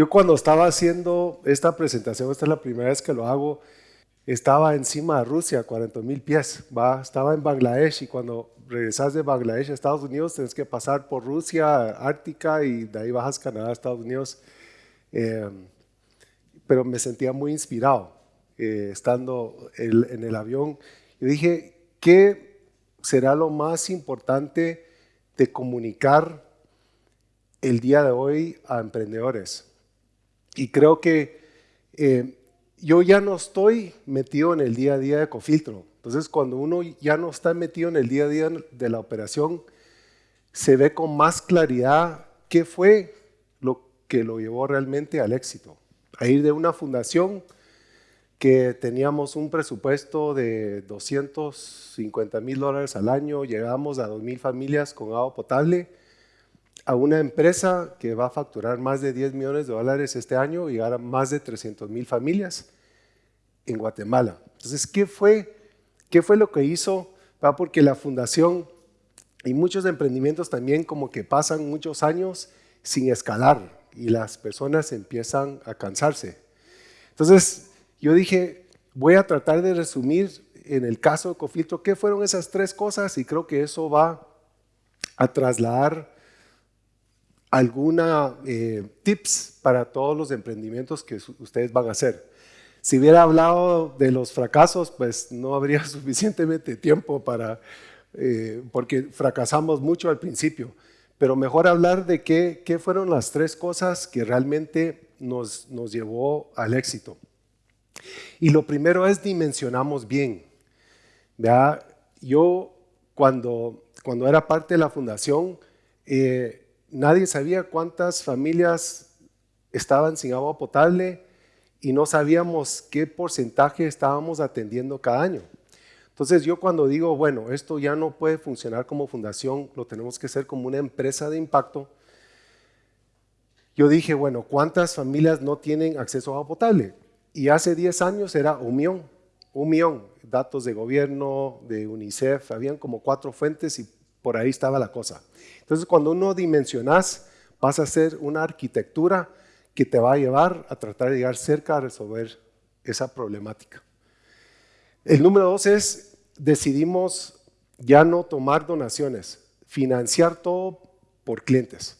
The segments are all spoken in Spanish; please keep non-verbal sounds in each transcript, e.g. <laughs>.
Yo cuando estaba haciendo esta presentación, esta es la primera vez que lo hago, estaba encima de Rusia, 40 mil pies, estaba en Bangladesh y cuando regresas de Bangladesh a Estados Unidos tienes que pasar por Rusia, Ártica y de ahí bajas Canadá, Estados Unidos. Eh, pero me sentía muy inspirado eh, estando en el avión. Yo dije, ¿qué será lo más importante de comunicar el día de hoy a emprendedores? Y creo que eh, yo ya no estoy metido en el día a día de Cofiltro. Entonces, cuando uno ya no está metido en el día a día de la operación, se ve con más claridad qué fue lo que lo llevó realmente al éxito. A ir de una fundación que teníamos un presupuesto de 250 mil dólares al año, llegamos a 2 mil familias con agua potable, a una empresa que va a facturar más de 10 millones de dólares este año y llegar a más de 300 mil familias en Guatemala. Entonces, ¿qué fue, qué fue lo que hizo? Porque la fundación y muchos emprendimientos también como que pasan muchos años sin escalar y las personas empiezan a cansarse. Entonces, yo dije, voy a tratar de resumir en el caso de conflicto qué fueron esas tres cosas y creo que eso va a trasladar alguna eh, tips para todos los emprendimientos que ustedes van a hacer. Si hubiera hablado de los fracasos, pues no habría <laughs> suficientemente tiempo para, eh, porque fracasamos mucho al principio, pero mejor hablar de qué, qué fueron las tres cosas que realmente nos, nos llevó al éxito. Y lo primero es dimensionamos bien. Yo cuando, cuando era parte de la fundación, eh, nadie sabía cuántas familias estaban sin agua potable y no sabíamos qué porcentaje estábamos atendiendo cada año. Entonces yo cuando digo, bueno, esto ya no puede funcionar como fundación, lo tenemos que hacer como una empresa de impacto, yo dije, bueno, ¿cuántas familias no tienen acceso a agua potable? Y hace 10 años era un millón, un millón, datos de gobierno, de UNICEF, habían como cuatro fuentes y por ahí estaba la cosa. Entonces cuando uno dimensionas, pasa a ser una arquitectura que te va a llevar a tratar de llegar cerca a resolver esa problemática. El número dos es, decidimos ya no tomar donaciones, financiar todo por clientes.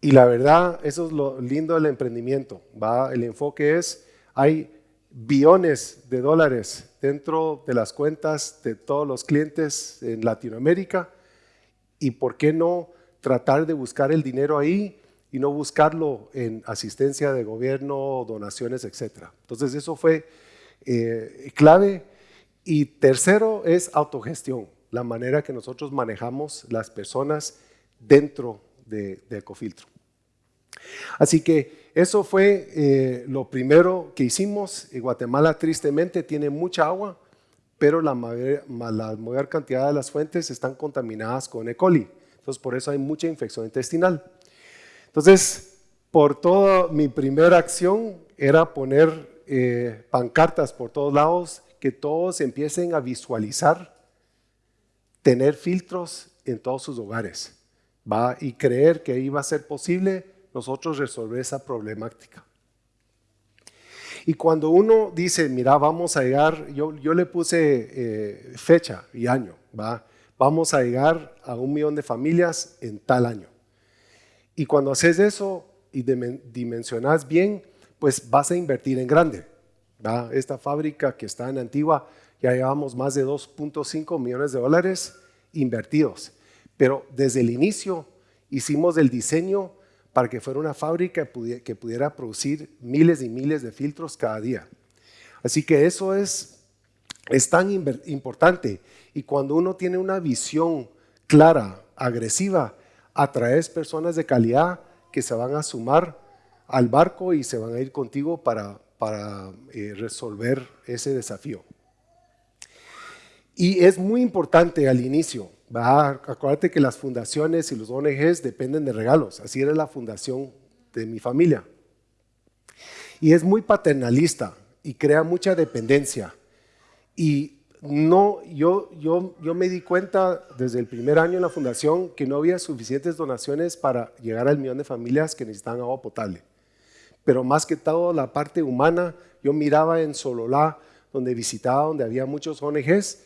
Y la verdad, eso es lo lindo del emprendimiento. ¿va? El enfoque es, hay billones de dólares dentro de las cuentas de todos los clientes en Latinoamérica y por qué no tratar de buscar el dinero ahí y no buscarlo en asistencia de gobierno, donaciones, etc. Entonces eso fue eh, clave. Y tercero es autogestión, la manera que nosotros manejamos las personas dentro de, de Ecofiltro. Así que eso fue eh, lo primero que hicimos. Guatemala tristemente tiene mucha agua, pero la mayor, cantidad de las fuentes están contaminadas con E. coli. Entonces por eso hay mucha infección intestinal. Entonces, por toda mi primera acción era poner eh, pancartas por todos lados, que todos empiecen a visualizar, tener filtros en todos sus hogares, ¿va? y creer que iba a ser posible nosotros resolver esa problemática. Y cuando uno dice, mira, vamos a llegar, yo, yo le puse eh, fecha y año, ¿va? vamos a llegar a un millón de familias en tal año. Y cuando haces eso y dimensionas bien, pues vas a invertir en grande. Esta fábrica que está en Antigua, ya llevamos más de 2.5 millones de dólares invertidos. Pero desde el inicio hicimos el diseño para que fuera una fábrica que pudiera producir miles y miles de filtros cada día. Así que eso es, es tan importante. Y cuando uno tiene una visión clara, agresiva, atraes personas de calidad que se van a sumar al barco y se van a ir contigo para, para eh, resolver ese desafío. Y es muy importante al inicio acuérdate que las fundaciones y los ONGs dependen de regalos. Así era la fundación de mi familia. Y es muy paternalista y crea mucha dependencia. Y no, yo, yo, yo me di cuenta desde el primer año en la fundación que no había suficientes donaciones para llegar al millón de familias que necesitaban agua potable. pero más que todo la parte humana, yo miraba en Sololá, donde visitaba, donde había muchos ONGs,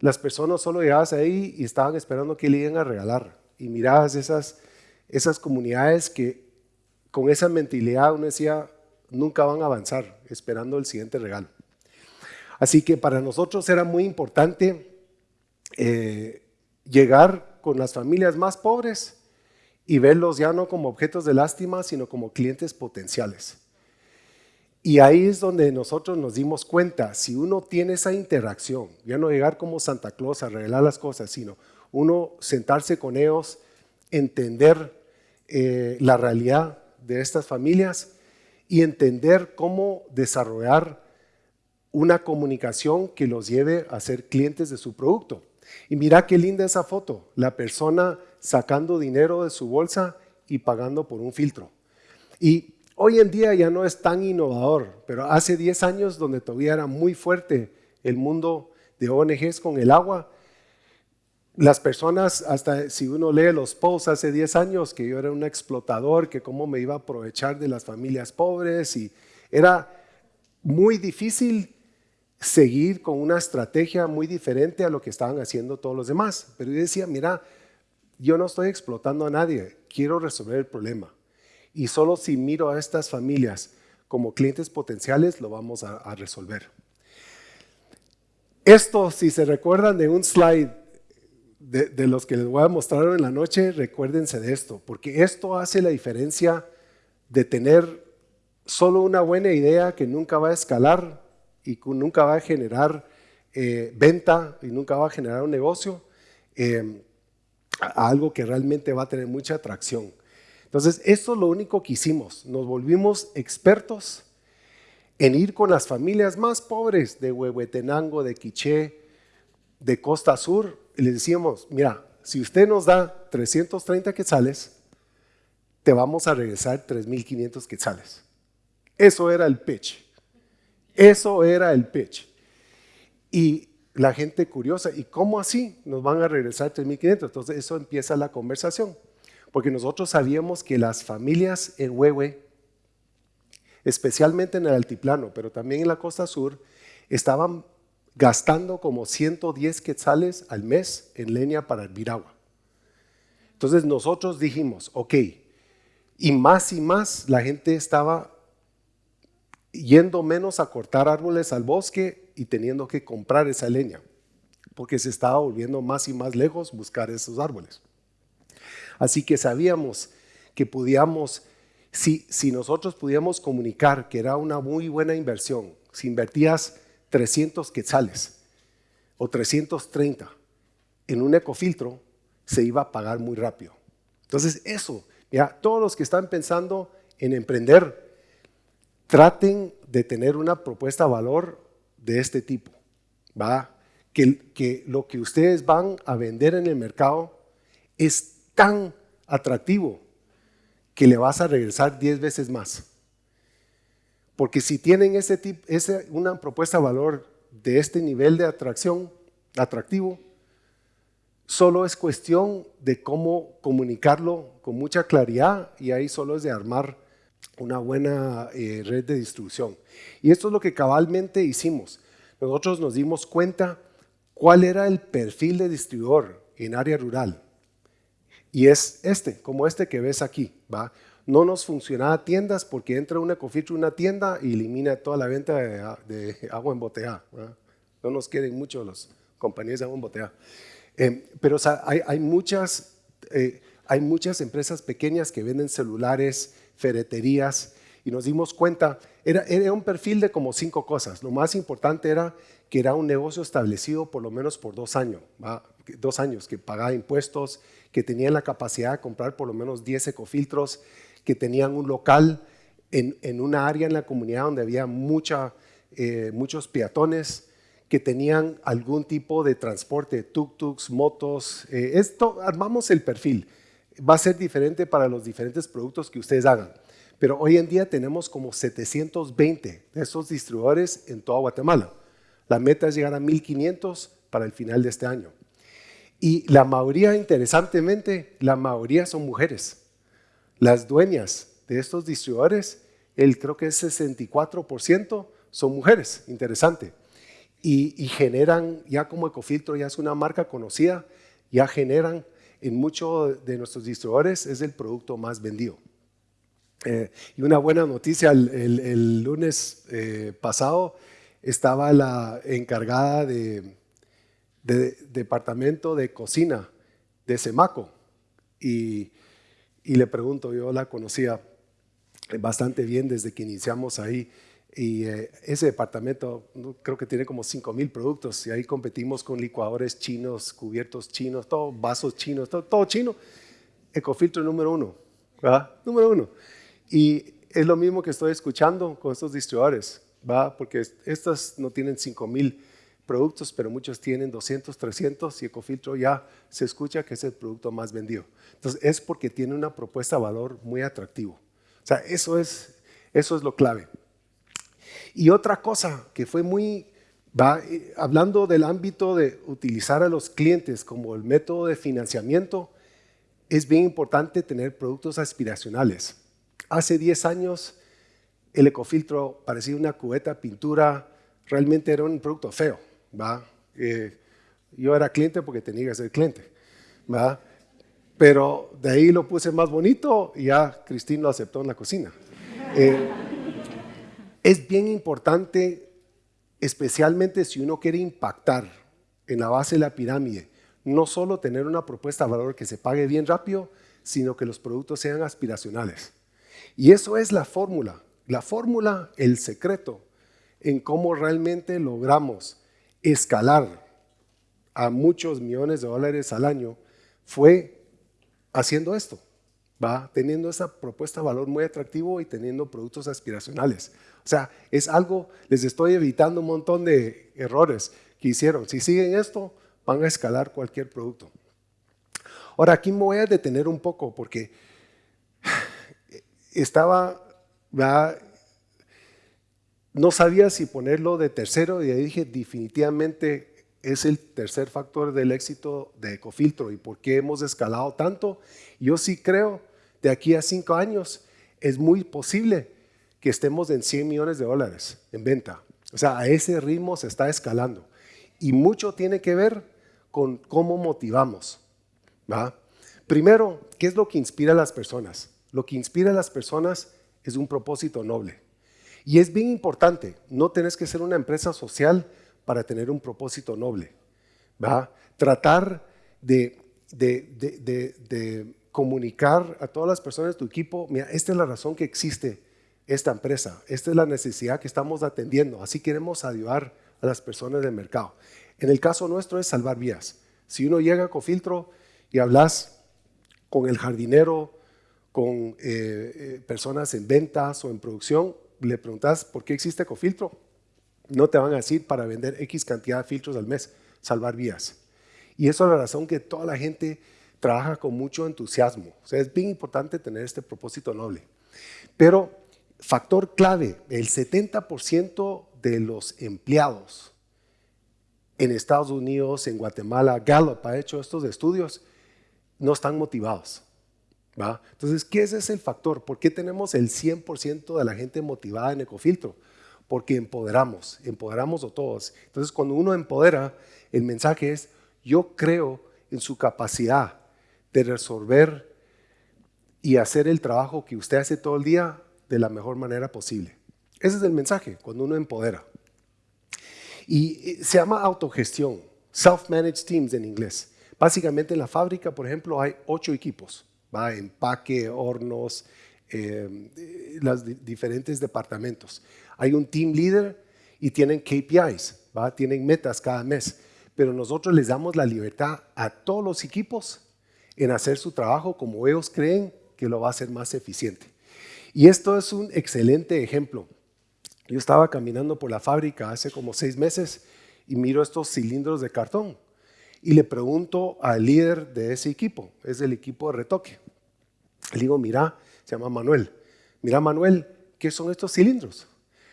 las personas solo llegabas ahí y estaban esperando que le iban a regalar. Y mirabas esas, esas comunidades que con esa mentalidad uno decía, nunca van a avanzar, esperando el siguiente regalo. Así que para nosotros era muy importante eh, llegar con las familias más pobres y verlos ya no como objetos de lástima, sino como clientes potenciales. Y ahí es donde nosotros nos dimos cuenta, si uno tiene esa interacción, ya no llegar como Santa Claus a revelar las cosas, sino uno sentarse con ellos, entender eh, la realidad de estas familias y entender cómo desarrollar una comunicación que los lleve a ser clientes de su producto. Y mira qué linda esa foto, la persona sacando dinero de su bolsa y pagando por un filtro. Y hoy en día ya no es tan innovador, pero hace 10 años donde todavía era muy fuerte el mundo de ONGs con el agua, las personas, hasta si uno lee los posts hace 10 años, que yo era un explotador, que cómo me iba a aprovechar de las familias pobres, y era muy difícil seguir con una estrategia muy diferente a lo que estaban haciendo todos los demás. Pero yo decía, mira, yo no estoy explotando a nadie, quiero resolver el problema. Y solo si miro a estas familias como clientes potenciales, lo vamos a, resolver. Esto, si se recuerdan de un slide de, de, los que les voy a mostrar en la noche, recuérdense de esto, porque esto hace la diferencia de tener solo una buena idea que nunca va a escalar y nunca va a generar eh, venta y nunca va a generar un negocio, eh, a algo que realmente va a tener mucha atracción. Entonces, esto es lo único que hicimos. Nos volvimos expertos en ir con las familias más pobres de Huehuetenango, de Quiché, de Costa Sur, y les decíamos, mira, si usted nos da 330 quetzales, te vamos a regresar 3.500 quetzales. Eso era el pitch. Eso era el pitch. Y la gente curiosa, ¿y cómo así nos van a regresar 3.500? Entonces eso empieza la conversación, porque nosotros sabíamos que las familias en Huehue, especialmente en el altiplano, pero también en la costa sur, estaban gastando como 110 quetzales al mes en leña para hervir agua. Entonces nosotros dijimos, ok, y más y más la gente estaba yendo menos a cortar árboles al bosque y teniendo que comprar esa leña, porque se estaba volviendo más y más lejos buscar esos árboles. Así que sabíamos que podíamos, si, nosotros pudiéramos comunicar que era una muy buena inversión, si invertías 300 quetzales o 330 en un ecofiltro, se iba a pagar muy rápido. Entonces eso, ya todos los que están pensando en emprender, traten de tener una propuesta de valor de este tipo, ¿va? Que lo que ustedes van a vender en el mercado es tan atractivo que le vas a regresar 10 veces más. Porque si tienen ese tipo, ese, una propuesta de valor de este nivel de atracción, atractivo, solo es cuestión de cómo comunicarlo con mucha claridad y ahí solo es de armar una buena eh, red de distribución. Y esto es lo que cabalmente hicimos. Nosotros nos dimos cuenta cuál era el perfil de distribuidor en área rural. Y es este, como este que ves aquí. ¿va? No nos funcionaba tiendas porque entra una cofitra una tienda y elimina toda la venta de, agua en botella. No nos quieren mucho las compañías de agua en botella. Eh, pero hay, muchas, eh, hay muchas empresas pequeñas que venden celulares, ferreterías, y nos dimos cuenta, era, era un perfil de como cinco cosas. Lo más importante era que era un negocio establecido por lo menos por dos años, dos años, que pagaba impuestos, que tenía la capacidad de comprar por lo menos 10 ecofiltros, que tenían un local en, en una área en la comunidad donde había mucha, eh, muchos peatones, que tenían algún tipo de transporte, tuk-tuks, motos. Eh, esto, armamos el perfil va a ser diferente para los diferentes productos que ustedes hagan. Pero hoy en día tenemos como 720 de esos distribuidores en toda Guatemala. La meta es llegar a 1500 para el final de este año. Y la mayoría, interesantemente, la mayoría son mujeres. Las dueñas de estos distribuidores el creo que es 64% son mujeres, interesante. Y, generan, ya como Ecofiltro ya es una marca conocida, ya generan en muchos de nuestros distribuidores, es el producto más vendido. Eh, y una buena noticia, el, lunes eh, pasado estaba la encargada de, departamento de cocina de Semaco y, le pregunto, yo la conocía bastante bien desde que iniciamos ahí y eh, ese departamento creo que tiene como 5 mil productos y ahí competimos con licuadores chinos, cubiertos chinos, todo, vasos chinos, todo, todo chino. Ecofiltro número uno, ¿verdad? Número uno. Y es lo mismo que estoy escuchando con estos distribuidores, ¿va? porque estas no tienen 5,000 productos, pero muchos tienen 200, 300 y Ecofiltro ya se escucha que es el producto más vendido. Entonces es porque tiene una propuesta de valor muy atractivo. O sea, eso es, eso es lo clave. Y otra cosa que fue muy, va, eh, hablando del ámbito de utilizar a los clientes como el método de financiamiento, es bien importante tener productos aspiracionales. Hace 10 años el ecofiltro parecía una cubeta pintura, realmente era un producto feo. ¿Va? Eh, yo era cliente porque tenía que ser cliente. ¿va? Pero de ahí lo puse más bonito y ya Cristín lo aceptó en la cocina. Eh, es bien importante, especialmente si uno quiere impactar en la base de la pirámide, no solo tener una propuesta de valor que se pague bien rápido, sino que los productos sean aspiracionales. Y eso es la fórmula. La fórmula, el secreto en cómo realmente logramos escalar a muchos millones de dólares al año fue haciendo esto, va teniendo esa propuesta de valor muy atractivo y teniendo productos aspiracionales. O sea, es algo, les estoy evitando un montón de errores que hicieron. Si siguen esto, van a escalar cualquier producto. Ahora, aquí me voy a detener un poco porque <sighs> estaba, no sabía si ponerlo de tercero y ahí dije definitivamente es el tercer factor del éxito de Ecofiltro y por qué hemos escalado tanto. Yo sí creo, de aquí a cinco años es muy posible que estemos en 100 millones de dólares en venta. O sea, a ese ritmo se está escalando. Y mucho tiene que ver con cómo motivamos. Primero, ¿qué es lo que inspira a las personas? Lo que inspira a las personas es un propósito noble. Y es bien importante, no tenés que ser una empresa social para tener un propósito noble. ¿va? Tratar de, de, comunicar a todas las personas de tu equipo, mira, esta es la razón que existe esta empresa, esta es la necesidad que estamos atendiendo, así queremos ayudar a las personas del mercado. En el caso nuestro es salvar vías. Si uno llega con filtro y hablas con el jardinero, con eh, eh, personas en ventas o en producción, le preguntas por qué existe Ecofiltro, no te van a decir para vender X cantidad de filtros al mes, salvar vías. Y eso es la razón que toda la gente trabaja con mucho entusiasmo. O sea, es bien importante tener este propósito noble. Pero, factor clave, el 70% de los empleados en Estados Unidos, en Guatemala, Gallup ha hecho estos estudios, no están motivados. Entonces, ¿qué es ese factor? ¿Por qué tenemos el 100% de la gente motivada en Ecofiltro? Porque empoderamos, empoderamos a todos. Entonces, cuando uno empodera, el mensaje es, yo creo en su capacidad de resolver y hacer el trabajo que usted hace todo el día de la mejor manera posible. Ese es el mensaje, cuando uno empodera. Y eh, se llama autogestión, self-managed teams en inglés. Básicamente en la fábrica, por ejemplo, hay ocho equipos ¿va? empaque, hornos, eh, los diferentes departamentos. Hay un team leader y tienen KPIs, ¿va? tienen metas cada mes, pero nosotros les damos la libertad a todos los equipos en hacer su trabajo como ellos creen que lo va a hacer más eficiente. Y esto es un excelente ejemplo. Yo estaba caminando por la fábrica hace como seis meses y miro estos cilindros de cartón y le pregunto al líder de ese equipo, es el equipo de retoque. Le digo, mira, se llama Manuel, mira Manuel, ¿qué son estos cilindros?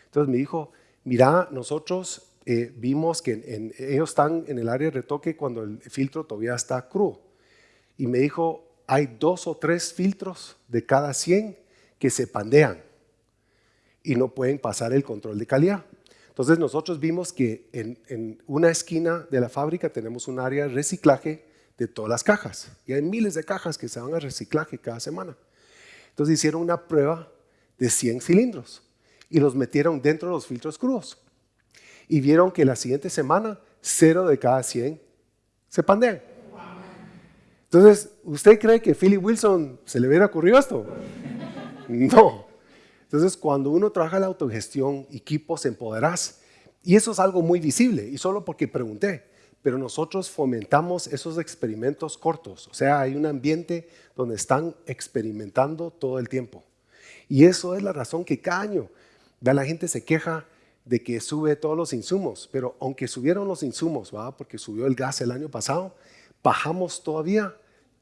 Entonces me dijo, mira, nosotros eh, vimos que ellos están en el área de retoque cuando el filtro todavía está crudo. Y me dijo, hay dos o tres filtros de cada 100 que se pandean. y no pueden pasar el control de calidad. Entonces nosotros vimos que en, una esquina de la fábrica tenemos un área de reciclaje de todas las cajas. Y hay miles de cajas que se van a reciclaje cada semana. Entonces hicieron una prueba de 100 cilindros y los metieron dentro de los filtros crudos. Y vieron que la siguiente semana, cero de cada 100 se pandean. Entonces, ¿usted cree que Philip Wilson se le hubiera ocurrido esto? <laughs> No. Entonces, cuando uno trabaja la autogestión, equipos empoderás. Y eso es algo muy visible, y solo porque pregunté pero nosotros fomentamos esos experimentos cortos. O sea, hay un ambiente donde están experimentando todo el tiempo. Y eso es la razón que cada año la gente se queja de que sube todos los insumos, pero aunque subieron los insumos, ¿va? porque subió el gas el año pasado, bajamos todavía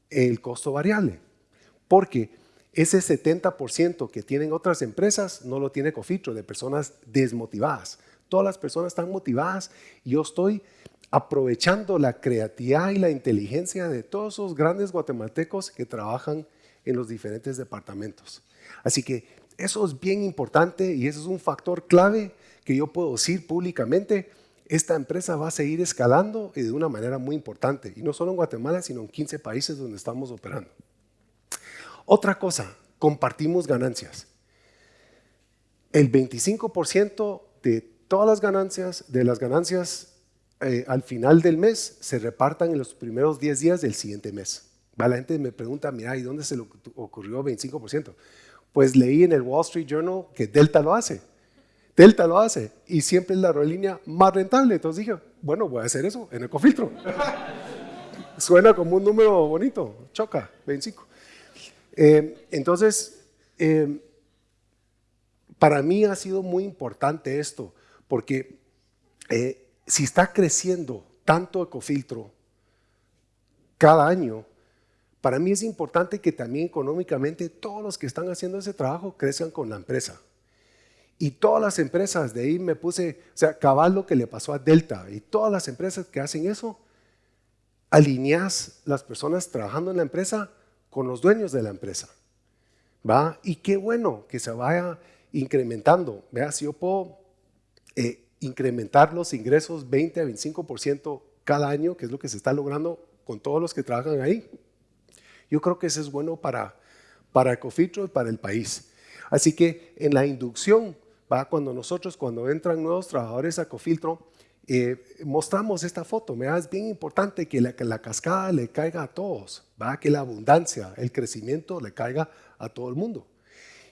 el costo variable, porque ese 70% que tienen otras empresas no lo tiene Cofitro, de personas desmotivadas. Todas las personas están motivadas y yo estoy aprovechando la creatividad y la inteligencia de todos esos grandes guatemaltecos que trabajan en los diferentes departamentos. Así que eso es bien importante y eso es un factor clave que yo puedo decir públicamente. Esta empresa va a seguir escalando y de una manera muy importante, y no solo en Guatemala, sino en 15 países donde estamos operando. Otra cosa, compartimos ganancias. El 25% de todas las ganancias, de las ganancias eh, al final del mes se repartan en los primeros 10 días del siguiente mes. La gente me pregunta, mira, ¿y dónde se le ocurrió 25%? Pues leí en el Wall Street Journal que Delta lo hace. Delta lo hace y siempre es la aerolínea más rentable. Entonces dije, bueno, voy a hacer eso en Ecofiltro. <laughs> Suena como un número bonito, choca, 25. Eh, entonces, eh, para mí ha sido muy importante esto, porque si está creciendo tanto Ecofiltro cada año, para mí es importante que también económicamente todos los que están haciendo ese trabajo crezcan con la empresa. Y todas las empresas, de ahí me puse, o sea, cabal lo que le pasó a Delta, y todas las empresas que hacen eso, alineas las personas trabajando en la empresa con los dueños de la empresa. ¿Va? Y qué bueno que se vaya incrementando. Vea, si yo puedo eh, incrementar los ingresos 20 a 25% cada año, que es lo que se está logrando con todos los que trabajan ahí. Yo creo que eso es bueno para, para Ecofitro y para el país. Así que en la inducción, ¿va? cuando nosotros, cuando entran nuevos trabajadores a Ecofiltro, eh, mostramos esta foto. ¿me? Es bien importante que la, que la, cascada le caiga a todos, ¿va? que la abundancia, el crecimiento le caiga a todo el mundo.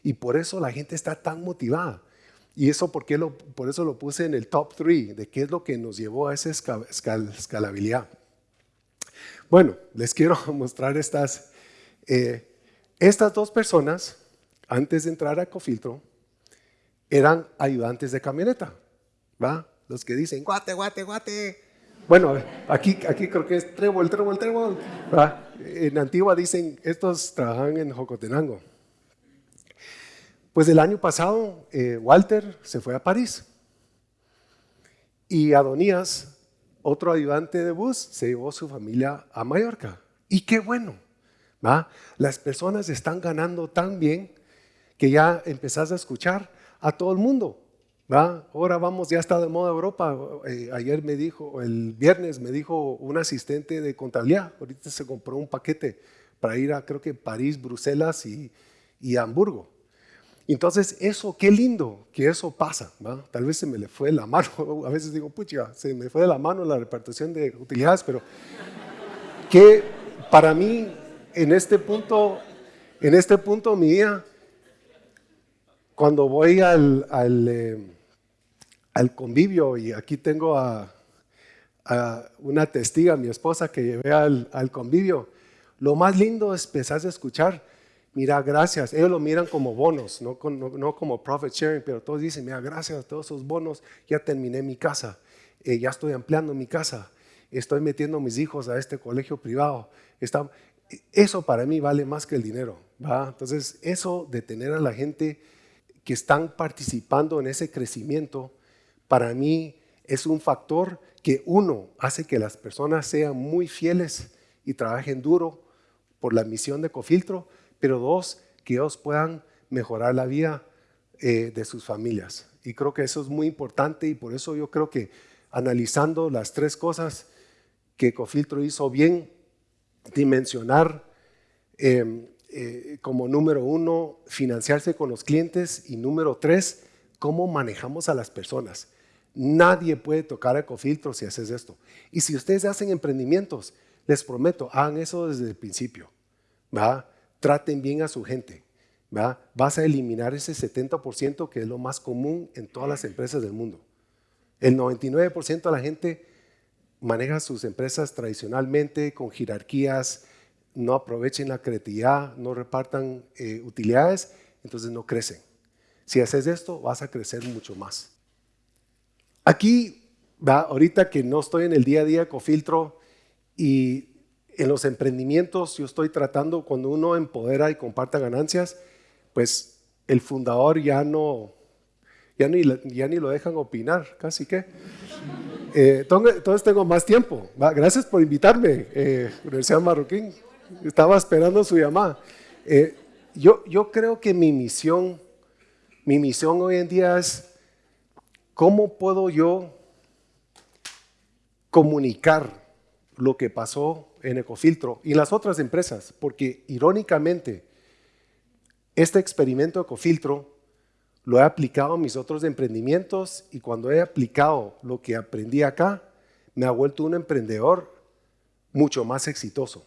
Y por eso la gente está tan motivada. Y eso porque lo, por eso lo puse en el top 3 de qué es lo que nos llevó a esa escalabilidad. Bueno, les quiero <laughs> mostrar estas, eh, estas dos personas, antes de entrar a Ecofiltro, eran ayudantes de camioneta, ¿va? Los que dicen, guate, guate, guate. Bueno, aquí, aquí creo que es trébol, trébol, trébol. ¿va? En Antigua dicen, estos trabajan en Jocotenango. Pues el año pasado eh, Walter se fue a París y Adonías, otro ayudante de bus, se llevó su familia a Mallorca. Y qué bueno, ¿va? Las personas están ganando tan bien que ya empezás a escuchar a todo el mundo. ¿Va? Ahora vamos, ya está de moda Europa. Eh, ayer me dijo, el viernes me dijo un asistente de contabilidad, ahorita se compró un paquete para ir a creo que París, Bruselas y, y Hamburgo. Entonces, eso, qué lindo que eso pasa. Tal vez se me le fue la mano, <laughs> a veces digo, pucha, se me fue de la mano la repartición de utilidades, pero que para mí, en este punto, en este punto mi vida, cuando voy al, al, eh, al convivio, y aquí tengo a, una testiga, mi esposa, que llevé al, al convivio, lo más lindo es empezar a escuchar mira, gracias. Ellos lo miran como bonos, no, como profit sharing, pero todos dicen, mira, gracias a todos esos bonos, ya terminé mi casa, eh, ya estoy ampliando mi casa, estoy metiendo a mis hijos a este colegio privado. eso para mí vale más que el dinero. ¿va? Entonces, eso de tener a la gente que están participando en ese crecimiento, para mí es un factor que uno hace que las personas sean muy fieles y trabajen duro por la misión de Cofiltro, pero dos, que ellos puedan mejorar la vida eh, de sus familias. Y creo que eso es muy importante y por eso yo creo que analizando las tres cosas que Cofiltro hizo bien, dimensionar em, eh, como número uno, financiarse con los clientes y número tres, cómo manejamos a las personas. Nadie puede tocar Ecofiltro si haces esto. Y si ustedes hacen emprendimientos, les prometo, hagan eso desde el principio. ¿va? Traten bien a su gente. ¿va? Vas a eliminar ese 70% que es lo más común en todas las empresas del mundo. El 99% de la gente maneja sus empresas tradicionalmente con jerarquías, no aprovechen la creatividad, no repartan eh, utilidades, entonces no crecen. Si haces esto, vas a crecer mucho más. Aquí, va, ahorita que no estoy en el día a día con filtro y en los emprendimientos yo estoy tratando, cuando uno empodera y comparta ganancias, pues el fundador ya no, ya ni, ya ni lo dejan opinar, casi que. Eh, entonces tengo más tiempo. Gracias por invitarme, eh, Universidad Marroquín. Estaba esperando su llamada. Eh, yo, yo creo que mi misión, mi misión hoy en día es cómo puedo yo comunicar lo que pasó en Ecofiltro y las otras empresas, porque irónicamente, este experimento Ecofiltro lo he aplicado a mis otros emprendimientos y cuando he aplicado lo que aprendí acá, me ha vuelto un emprendedor mucho más exitoso.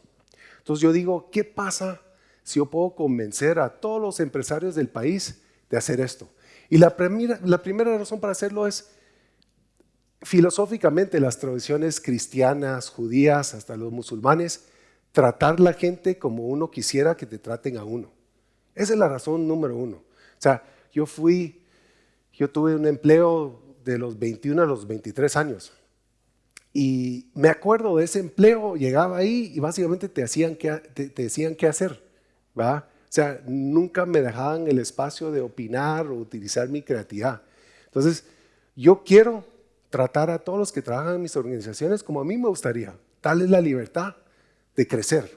Entonces yo digo, ¿qué pasa si yo puedo convencer a todos los empresarios del país de hacer esto? Y la primera, la primera razón para hacerlo es, filosóficamente, las tradiciones cristianas, judías, hasta los musulmanes, tratar la gente como uno quisiera que te traten a uno. Esa es la razón número uno. O sea, yo fui, yo tuve un empleo de los 21 a los 23 años. Y me acuerdo de ese empleo, llegaba ahí y básicamente te, hacían que, te, decían qué hacer. ¿va? Sea, nunca me dejaban el espacio de opinar o utilizar mi creatividad. Entonces, yo quiero tratar a todos los que trabajan en mis organizaciones como a mí me gustaría, darles la libertad de crecer.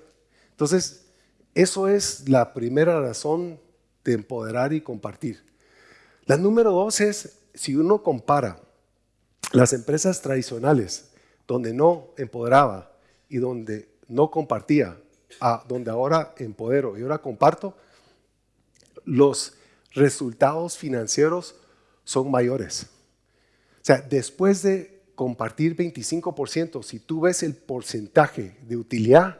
Entonces, eso es la primera razón de empoderar y compartir. La número dos es, si uno compara las empresas tradicionales, donde no empoderaba y donde no compartía, a donde ahora empodero y ahora comparto, los resultados financieros son mayores. O sea, después de compartir 25%, si tú ves el porcentaje de utilidad,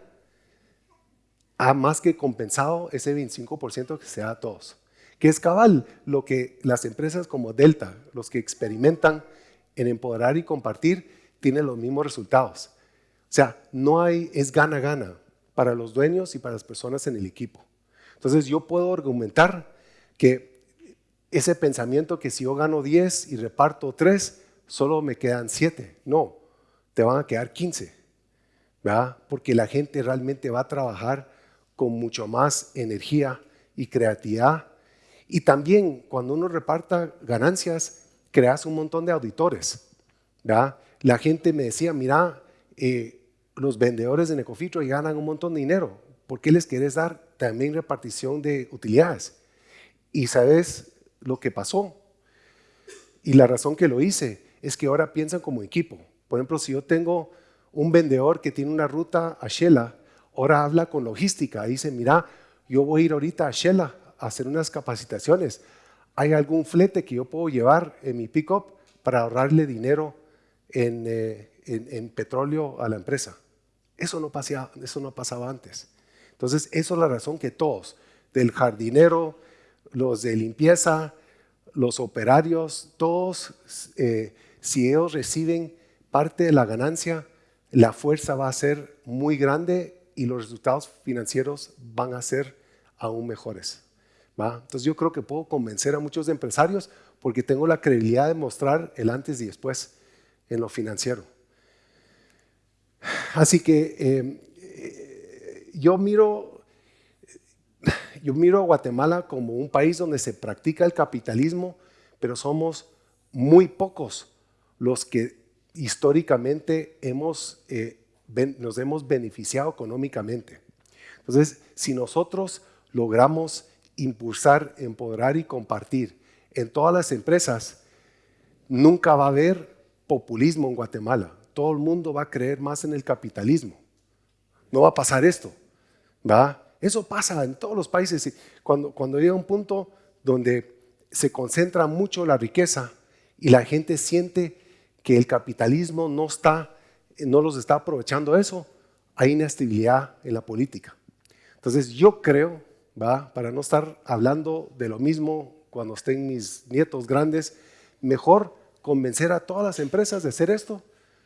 ha más que compensado ese 25% que se da a todos. Que es cabal lo que las empresas como Delta, los que experimentan en empoderar y compartir, tienen los mismos resultados. O sea, no hay, es gana-gana para los dueños y para las personas en el equipo. Entonces yo puedo argumentar que ese pensamiento que si yo gano 10 y reparto 3, solo me quedan 7. No, te van a quedar 15. ¿verdad? Porque la gente realmente va a trabajar con mucho más energía y creatividad. Y también cuando uno reparta ganancias, creas un montón de auditores. La gente me decía, mira, eh, los vendedores de Necofitro ganan un montón de dinero. ¿Por qué les quieres dar también repartición de utilidades? Y sabes lo que pasó. Y la razón que lo hice es que ahora piensan como equipo. Por ejemplo, si yo tengo un vendedor que tiene una ruta a Shela, ahora habla con logística, dice, mira, yo voy a ir ahorita a Shela a hacer unas capacitaciones. ¿Hay algún flete que yo puedo llevar en mi pickup para ahorrarle dinero eh, en, petróleo a la empresa? Eso no, pasaba, antes. Entonces, eso es la razón que todos, del jardinero, los de limpieza, los operarios, todos, eh, si ellos reciben parte de la ganancia, la fuerza va a ser muy grande y los resultados financieros van a ser aún mejores. Entonces yo creo que puedo convencer a muchos empresarios porque tengo la credibilidad de mostrar el antes y después en lo financiero. Así que eh, yo, miro, yo miro a Guatemala como un país donde se practica el capitalismo, pero somos muy pocos los que históricamente hemos eh, nos hemos beneficiado económicamente. Entonces, si nosotros logramos impulsar, empoderar y compartir en todas las empresas, nunca va a haber populismo en Guatemala. Todo el mundo va a creer más en el capitalismo. No va a pasar esto. ¿va? Eso pasa en todos los países. Cuando, cuando llega un punto donde se concentra mucho la riqueza y la gente siente que el capitalismo no, está, no los está aprovechando eso, hay inestabilidad en la política. Entonces yo creo, ¿va? para no estar hablando de lo mismo cuando estén mis nietos grandes, mejor convencer a todas las empresas de hacer esto.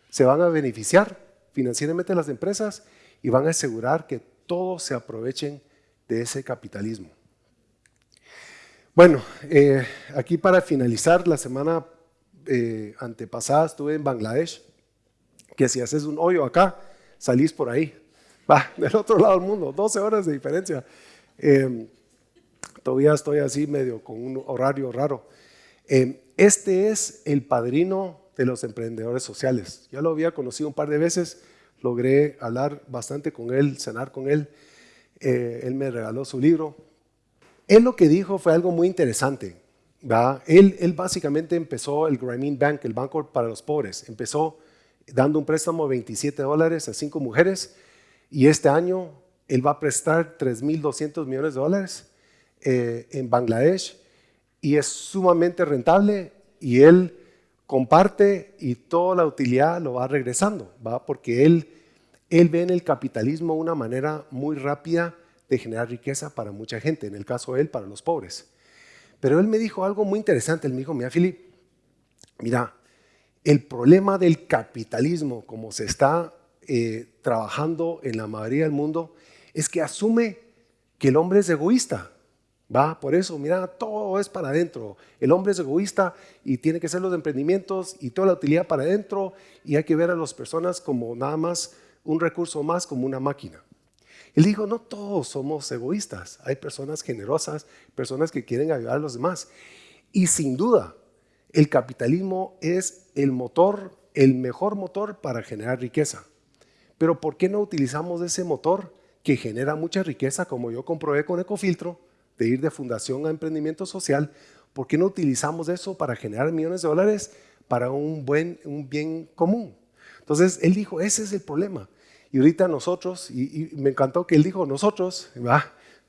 Se van a beneficiar financieramente las empresas y van a asegurar que todos se aprovechen de ese capitalismo. Bueno, eh, aquí para finalizar, la semana eh, antepasada estuve en Bangladesh, que si haces un hoyo acá, salís por ahí. Va, <laughs> del otro lado del mundo, 12 horas de diferencia. Eh, todavía estoy así medio con un horario raro. este es el padrino de los emprendedores sociales. Ya lo había conocido un par de veces, logré hablar bastante con él, cenar con él. él me regaló su libro, él lo que dijo fue algo muy interesante. Él, él, básicamente empezó el Grameen Bank, el banco para los pobres. Empezó dando un préstamo de 27 dólares a cinco mujeres y este año él va a prestar 3.200 millones de dólares eh, en Bangladesh y es sumamente rentable y él comparte y toda la utilidad lo va regresando, ¿va? porque él, él ve en el capitalismo una manera muy rápida de generar riqueza para mucha gente, en el caso de él, para los pobres. Pero él me dijo algo muy interesante, él me dijo, mira Filip, mira, el problema del capitalismo como se está eh, trabajando en la mayoría del mundo es que asume que el hombre es egoísta. Va, por eso, mira, todo es para adentro. El hombre es egoísta y tiene que ser los emprendimientos y toda la utilidad para adentro y hay que ver a las personas como nada más un recurso más, como una máquina. Él dijo, no todos somos egoístas, hay personas generosas, personas que quieren ayudar a los demás. Y sin duda, el capitalismo es el motor, el mejor motor para generar riqueza. Pero ¿por qué no utilizamos ese motor que genera mucha riqueza, como yo comprobé con Ecofiltro, de ir de fundación a emprendimiento social? ¿Por qué no utilizamos eso para generar millones de dólares para un, buen, un bien común? Entonces, él dijo, ese es el problema. Y ahorita nosotros, y, me encantó que él dijo nosotros,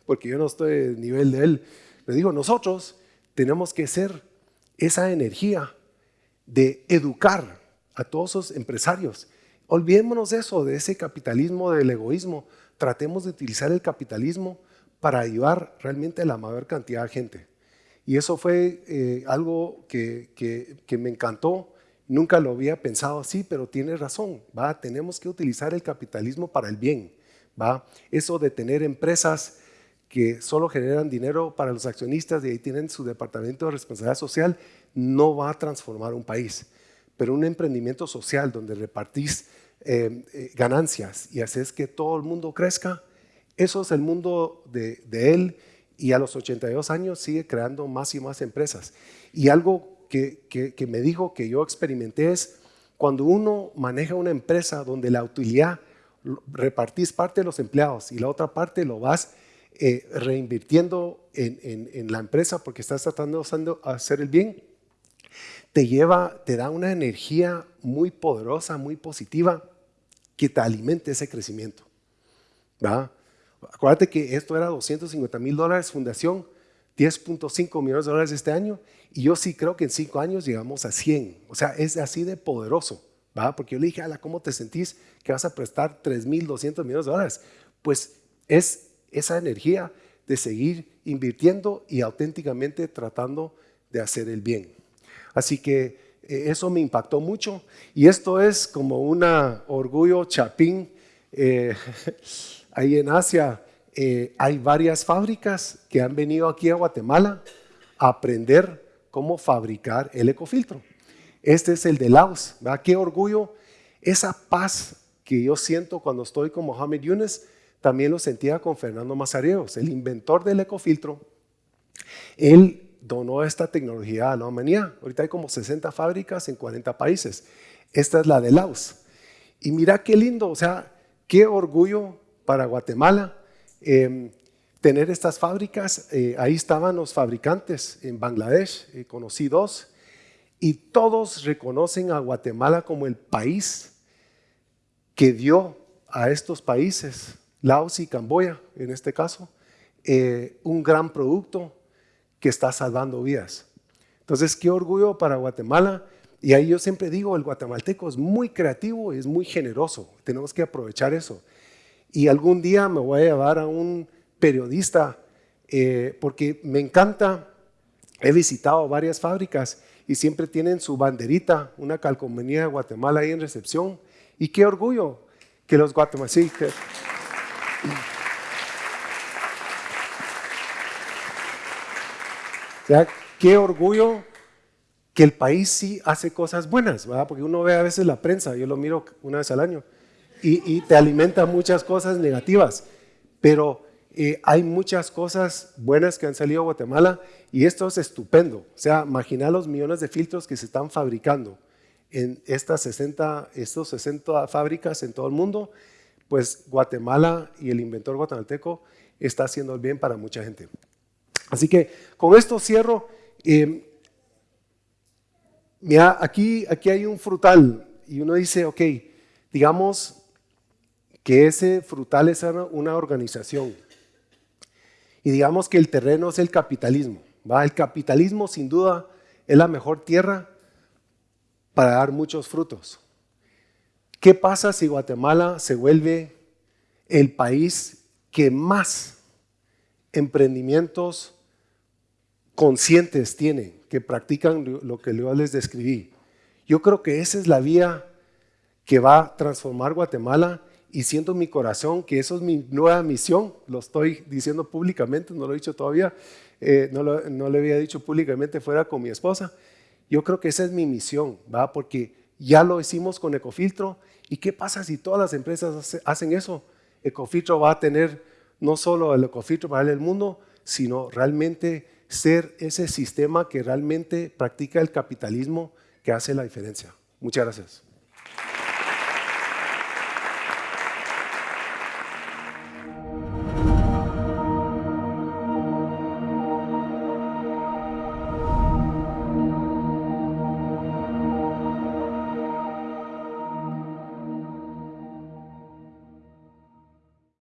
porque yo no estoy el nivel de él, le dijo nosotros tenemos que ser esa energía de educar a todos esos empresarios. Olvidémonos de eso, de ese capitalismo del egoísmo. Tratemos de utilizar el capitalismo para ayudar realmente a la mayor cantidad de gente. Y eso fue eh, algo que, que me encantó Nunca lo había pensado así, pero tiene razón. ¿va? Tenemos que utilizar el capitalismo para el bien. ¿va? Eso de tener empresas que solo generan dinero para los accionistas y ahí tienen su departamento de responsabilidad social, no va a transformar un país. Pero un emprendimiento social donde repartís eh, eh, ganancias y haces que todo el mundo crezca, eso es el mundo de, él y a los 82 años sigue creando más y más empresas. Y algo que, me dijo que yo experimenté es cuando uno maneja una empresa donde la utilidad repartís parte de los empleados y la otra parte lo vas eh, reinvirtiendo en, la empresa porque estás tratando de hacer el bien, te lleva, te da una energía muy poderosa, muy positiva que te alimente ese crecimiento. ¿va? Acuérdate que esto era 250 mil dólares fundación, 10.5 millones de dólares este año y yo sí creo que en 5 años llegamos a 100. O sea, es así de poderoso, ¿va? Porque yo le dije, Ala, ¿cómo te sentís que vas a prestar 3.200 millones de dólares? Pues es esa energía de seguir invirtiendo y auténticamente tratando de hacer el bien. Así que eh, eso me impactó mucho y esto es como un orgullo chapín eh, <laughs> ahí en Asia eh, hay varias fábricas que han venido aquí a Guatemala a aprender cómo fabricar el ecofiltro. Este es el de Laos. ¿verdad? Qué orgullo. Esa paz que yo siento cuando estoy con Mohamed Yunes, también lo sentía con Fernando Mazareos, el inventor del ecofiltro. Él donó esta tecnología a la humanidad. Ahorita hay como 60 fábricas en 40 países. Esta es la de Laos. Y mira qué lindo, o sea, qué orgullo para Guatemala Em, tener estas fábricas. Eh, ahí estaban los fabricantes en Bangladesh, eh, conocí dos, y todos reconocen a Guatemala como el país que dio a estos países, Laos y Camboya en este caso, eh, un gran producto que está salvando vidas. Entonces, qué orgullo para Guatemala. Y ahí yo siempre digo, el guatemalteco es muy creativo y es muy generoso. Tenemos que aprovechar eso. Y algún día me voy a llevar a un periodista eh, porque me encanta, he visitado varias fábricas y siempre tienen su banderita, una calcomanía de Guatemala ahí en recepción. Y qué orgullo que los guatemaltecos... O qué orgullo que el país sí hace cosas buenas, ¿verdad? Porque uno ve a veces la prensa, yo lo miro una vez al año, y, te alimenta muchas cosas negativas, pero eh, hay muchas cosas buenas que han salido a Guatemala y esto es estupendo. O sea, imagina los millones de filtros que se están fabricando en estas 60, estos 60 fábricas en todo el mundo, pues Guatemala y el inventor guatemalteco está haciendo el bien para mucha gente. Así que con esto cierro. Eh, mira, aquí, aquí hay un frutal y uno dice, ok, digamos que ese frutal es una organización y digamos que el terreno es el capitalismo. ¿va? El capitalismo sin duda es la mejor tierra para dar muchos frutos. ¿Qué pasa si Guatemala se vuelve el país que más emprendimientos conscientes tiene, que practican lo que yo les describí? Yo creo que esa es la vía que va a transformar Guatemala y siento en mi corazón que eso es mi nueva misión, lo estoy diciendo públicamente, no lo he dicho todavía, eh, no, lo, no, le había dicho públicamente fuera con mi esposa. Yo creo que esa es mi misión, ¿va? porque ya lo hicimos con Ecofiltro. ¿Y qué pasa si todas las empresas hacen eso? Ecofiltro va a tener no solo el Ecofiltro para el mundo, sino realmente ser ese sistema que realmente practica el capitalismo que hace la diferencia. Muchas gracias.